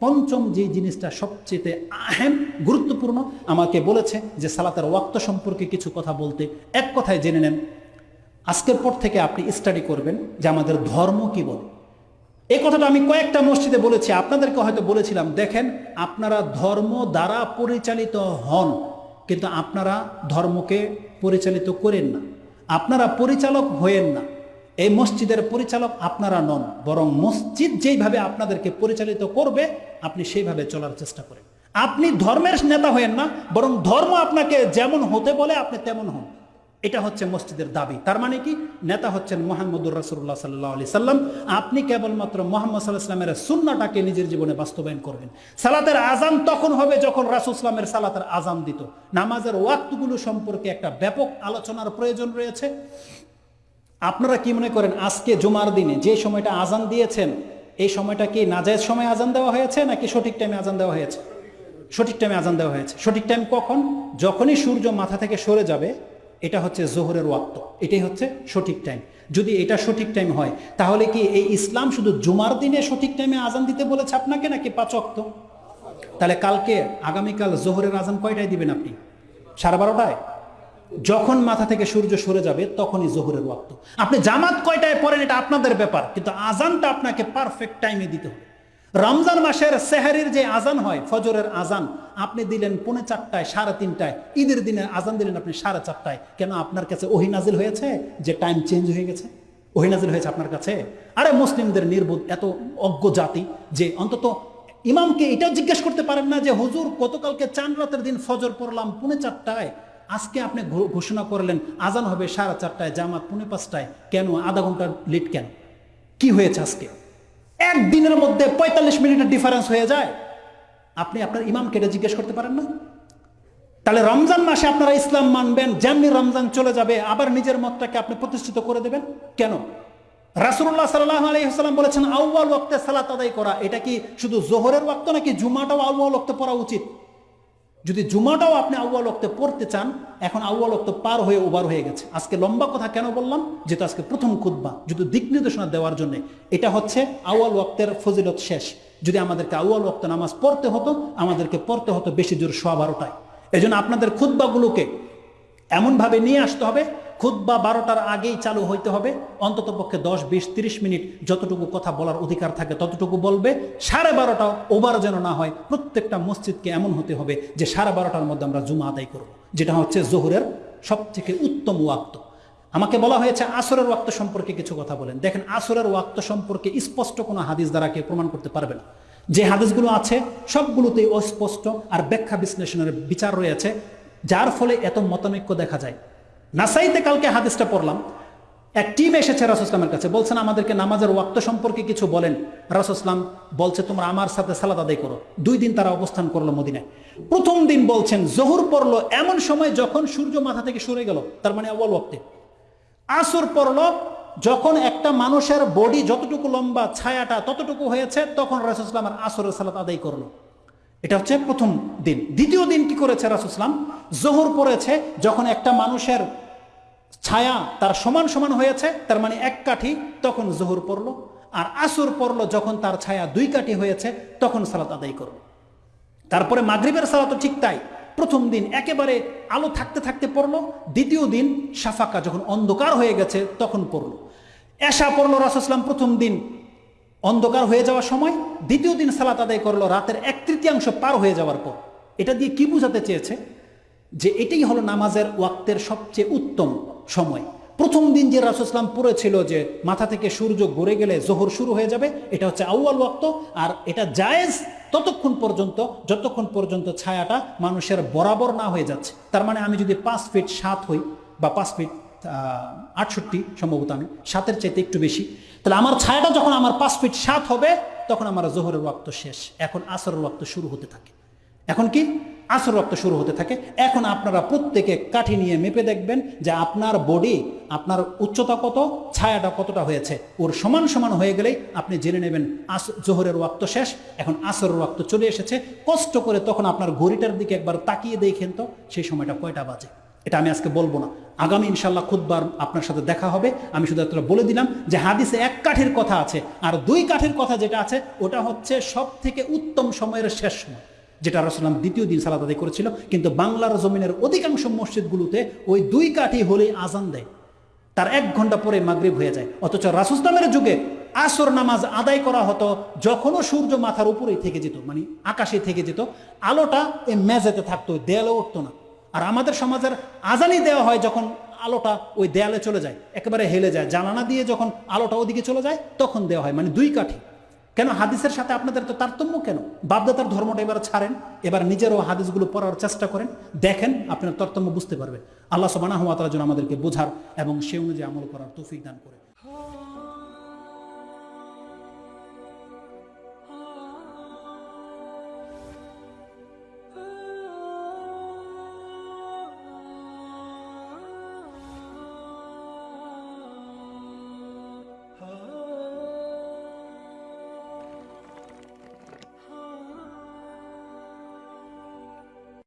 পঞ্চম যে জিনিসটা সবচেয়ে আহেম, গুরুত্বপূর্ণ, আমাকে বলেছে যে সালাতের ওয়াক্ত সম্পর্কে কিছু কথা বলতে। এক কথায় জেনে নেন, আজকের পর থেকে আপনি স্টাডি করবেন যে আমাদের ধর্ম কি বলে। এই কথাটা আমি কয়েকটা মসজিদে বলেছি, আপনাদেরকে হয়তো বলেছিলাম, দেখেন, আপনারা ধর্ম দ্বারা পরিচালিত হন, কিন্তু আপনারা ধর্মকে পরিচালিত করেন না। আপনারা পরিচালক হয়েন না। এই মসজিদের পরিচালক আপনারা নন, বরং মসজিদ যেইভাবে আপনাদেরকে পরিচালিত করবে, আপনি সেইভাবে চলার চেষ্টা করেন। আপনি ধর্মের নেতা হয়েন না, বরং ধর্ম আপনাকে যেমন হতে বলে, আপনি তেমন হন। এটা হচ্ছে মসজিদের দাবি। তার মানে কি? নেতা হচ্ছেন মোহাম্মদুর রাসুল্লাহ সাল্লাহ আলি সাল্লাম। আপনি কেবলমাত্র মোহাম্মদ সাল্লাহ ইসলামের সুন্নাটাকে নিজের জীবনে বাস্তবায়ন করবেন। সালাতের আজান তখন হবে যখন রাসুল ইসলামের সালাতের আজান দিত। নামাজের ওয়াক্তগুলো সম্পর্কে একটা ব্যাপক আলোচনার প্রয়োজন রয়েছে। আপনারা কি মনে করেন আজকে জুমার দিনে যে সময়টা আজান দিয়েছেন, এই সময়টা কি নাজায়জ সময় আজান দেওয়া হয়েছে নাকি সঠিক টাইমে আজান দেওয়া হয়েছে? সঠিক টাইমে আজান দেওয়া হয়েছে। সঠিক টাইম কখন? যখনই সূর্য মাথা থেকে সরে যাবে, এটা হচ্ছে জোহরের ওয়াক্ত। এটাই হচ্ছে সঠিক টাইম যদি এটা সঠিক টাইম হয়, তাহলে কি এই ইসলাম শুধু জুমার দিনে সঠিক টাইমে আজান দিতে বলেছে আপনাকে নাকি পাঁচ অক্ত তাহলে কালকে, আগামীকাল জোহরের আজান কয়টায় দিবেন আপনি? সাড়ে বারোটায়? যখন মাথা থেকে সূর্য সরে যাবে, তখনই জোহরের ওয়াক্ত। আপনি জামাত কয়টায় পড়েন এটা আপনাদের ব্যাপার, কিন্তু আজানটা আপনাকে পারফেক্ট টাইমে দিতে হবে। রমজান মাসের সেহারির যে আজান হয়, ফজরের আজান, আপনি দিলেন পৌনে চারটায়, সাড়ে তিনটায়। ঈদের দিনে আজান দিলেন আপনি সাড়ে চারটায়। কেন আপনার কাছে ওহিনাজিল হয়েছে? যে টাইম চেঞ্জ হয়ে গেছে? ওহিনাজিল হয়েছে আপনার কাছে? আরে মুসলিমদের নির্বোধ এত অজ্ঞ জাতি যে অন্তত ইমামকে এটাও জিজ্ঞেস করতে পারেন না যে, হুজুর, গতকালকে চান রাতের দিন ফজর পড়লাম পুনে চারটায় আজকে আপনি ঘোষণা করলেন, আজান হবে সাড়ে চারটায়, জামাত পুনে পাঁচটায়। কেন? আধা ঘণ্টা লেট কেন? কি হয়েছে আজকে? একদিনের মধ্যে পঁয়তাল্লিশ মিনিটের ডিফারেন্স হয়ে যায়। আপনি আপনার ইমামকে এটা জিজ্ঞেস করতে পারেন না? তাহলে রমজান মাসে আপনারা ইসলাম মানবেন, যেমনি রমজান চলে যাবে, আবার নিজের মতটাকে আপনি প্রতিষ্ঠিত করে দেবেন। কেন? রাসুল্লাহ সাল্লাহ আলহিহাল্লাম বলেছেন আউ্বাল ওক্তে সালাত আদায় করা। এটা কি শুধু জোহরের ওয়াক্ত নাকি জুমাটাও আউ্বাল ওক্তে পড়া উচিত? যদি জুমাটাও আপনি আউ্য়াল অক্তে পড়তে চান, এখন আউ্য়াল অক্ত পার হয়ে ওভার হয়ে গেছে। আজকে লম্বা কথা কেন বললাম? যেহেতু আজকে প্রথম খুদ্া যদি দিক নির্দেশনা দেওয়ার জন্য। এটা হচ্ছে আউ্য়াল অক্তের ফজিলত শেষ। যদি আমাদেরকে আউ্য়াল অক্ত নামাজ পড়তে হতো, আমাদেরকে পড়তে হতো বেশি জোর সোয়া বারোটায়। এই আপনাদের খুদ্বাগুলোকে এমনভাবে নিয়ে আসতে হবে খুদ্া বারোটার আগেই চালু হইতে হবে। অন্তত পক্ষে দশ, বিশ, তিরিশ মিনিট যতটুকু কথা বলার অধিকার থাকে ততটুকু বলবে। সাড়ে বারোটা ওভার যেন না হয়, প্রত্যেকটা মসজিদকে এমন হতে হবে যে সাড়ে বারোটার মধ্যে আমরা জুমা আদায় করব, যেটা হচ্ছে জোহরের সব থেকে উত্তম ওয়াক্ত। আমাকে বলা হয়েছে আসরের ওয়াক্ত সম্পর্কে কিছু কথা বলেন। দেখেন, আসরের ওয়াক্ত সম্পর্কে স্পষ্ট কোনো হাদিস দ্বারা কেউ প্রমাণ করতে পারবে না। যে হাদিসগুলো আছে, সবগুলোতেই অস্পষ্ট আর ব্যাখ্যা বিশ্লেষণের বিচার রয়েছে, যার ফলে এত মতানৈক্য দেখা যায়। নাসাইতে কালকে হাদিসটা পড়লাম। এক টিম এসেছে রাসুসলামের কাছে, বলছেন, আমাদেরকে নামাজের ওয়াক্ত সম্পর্কে কিছু বলেন। রাসুসলাম বলছে, তোমরা আমার সাথে সালাদ আদায় করো। দুই দিন তারা অবস্থান করল মদিনায়। প্রথম দিন বলছেন, জহুর পড়ল এমন সময় যখন সূর্য মাথা থেকে সরে গেল, তার মানে অবল ওয়াক্তে। আসর পড়ল, যখন একটা মানুষের বডি যতটুকু লম্বা, ছায়াটা ততটুকু হয়েছে, তখন রাসুসলামের আসরের সালাত আদায় করল। এটা হচ্ছে প্রথম দিন। দ্বিতীয় দিন কি করেছে রাসুসলাম জোহর পড়েছে যখন একটা মানুষের ছায়া তার সমান সমান হয়েছে, তার মানে এক কাঠি, তখন জোহর পড়ল, আর আসর পড়ল যখন তার ছায়া দুই কাঠি হয়েছে, তখন সালাত আদায় করল। তারপরে মাগরীবের সালাত ঠিক তাই। প্রথম দিন একেবারে আলো থাকতে থাকতে পড়ল, দ্বিতীয় দিন সাফাকা যখন অন্ধকার হয়ে গেছে, তখন পড়ল। এশা পড়ল রাসুসলাম প্রথম দিন অন্ধকার হয়ে যাওয়ার সময়, দ্বিতীয় দিন সালাত আদায় করল রাতের এক তৃতীয়াংশ পার হয়ে যাওয়ার পর। এটা দিয়ে কি বোঝাতে চেয়েছে? যে এটাই হলো নামাজের ওয়াক্তের সবচেয়ে উত্তম সময়। প্রথম দিন যে রাসুসলাম পড়েছিল যে মাথা থেকে সূর্য ঘুরে গেলে জোহর শুরু হয়ে যাবে, এটা হচ্ছে আউয়াল ওয়াক্ত, আর এটা জায়েজ ততক্ষণ পর্যন্ত, যতক্ষণ পর্যন্ত ছায়াটা মানুষের বরাবর না হয়ে যাচ্ছে। তার মানে আমি যদি পাঁচ ফিট সাত হই, বা পাঁচ ফিট আটষট্টি সম্ভবত আমি, সাতের চাইতে একটু বেশি, তাহলে আমার ছায়াটা যখন আমার পাঁচ ফিট সাত হবে, তখন আমার জোহরের ওয়াক্ত শেষ। এখন আসরের ওয়াক্ত শুরু হতে থাকে। এখন কি? আসর রক্ত শুরু হতে থাকে। এখন আপনারা প্রত্যেকে কাঠি নিয়ে মেপে দেখবেন যে আপনার বডি আপনার উচ্চতা কত, ছায়াটা কতটা হয়েছে। ওর সমান সমান হয়ে গেলেই আপনি জেনে নেবেন, আস জোহরের ওয়াক্ত শেষ, এখন আসরের ওয়াক্ত চলে এসেছে। কষ্ট করে তখন আপনার ঘড়িটার দিকে একবার তাকিয়ে দেখেন তো, সেই সময়টা কয়টা বাজে। এটা আমি আজকে বলব না। আগামী ইনশাল্লাহ খুদবার আপনার সাথে দেখা হবে। আমি শুধু এতটা বলে দিলাম যে হাদিসে এক কাঠের কথা আছে, আর দুই কাঠের কথা যেটা আছে, ওটা হচ্ছে সব থেকে উত্তম সময়ের শেষ সময়। যেটা রসলাম দ্বিতীয় দিন সালাদ আদায় করেছিল, কিন্তু বাংলার জমিনের অধিকাংশ মসজিদগুলোতে ওই দুই কাঠি হলেই আজান দেয়। তার এক ঘণ্টা পরে মাগরিব হয়ে যায়। অথচ রাসুসলামের যুগে আসর নামাজ আদায় করা হতো, যখনও সূর্য মাথার উপরেই থেকে যেত মানে আকাশে থেকে যেত, আলোটা এই মেঝেতে থাকতো দেয়ালে উঠতো না। আর আমাদের সমাজের আজানি দেওয়া হয় যখন আলোটা ওই দেয়ালে চলে যায়, একেবারে হেলে যায়। জানানা দিয়ে যখন আলোটা ওদিকে চলে যায়, তখন দেওয়া হয় মানে দুই কাঠি। কেন হাদিসের সাথে আপনাদের তো তারতম্য কেন? বাপদাতার ধর্মটা এবার ছাড়েন, এবার নিজেরও হাদিসগুলো পড়ার চেষ্টা করেন, দেখেন আপনার তারতম্য বুঝতে পারবেন আল্লাহ সবানা হওয়া তার জন্য আমাদেরকে বোঝার এবং সে অনুযায়ী আমল করার তৌফিক দান করে।